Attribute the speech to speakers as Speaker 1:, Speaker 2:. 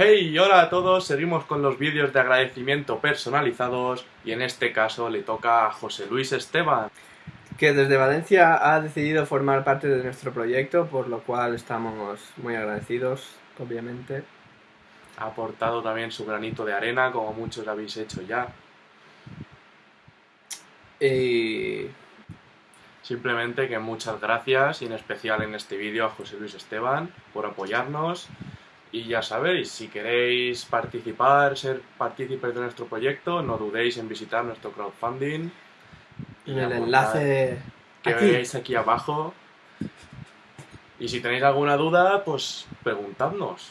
Speaker 1: Hey, hola a todos, seguimos con los vídeos de agradecimiento personalizados y en este caso le toca a José Luis Esteban.
Speaker 2: que desde Valencia ha decidido formar parte de nuestro proyecto, por lo cual estamos muy agradecidos, obviamente.
Speaker 1: Ha aportado también su granito de arena, como muchos habéis hecho ya.
Speaker 2: Y
Speaker 1: Simplemente que muchas gracias y en especial en este vídeo a José Luis Esteban por apoyarnos. Y ya sabéis, si queréis participar, ser partícipes de nuestro proyecto, no dudéis en visitar nuestro crowdfunding. y
Speaker 2: en el enlace
Speaker 1: que
Speaker 2: aquí.
Speaker 1: veáis aquí abajo. Y si tenéis alguna duda, pues preguntadnos.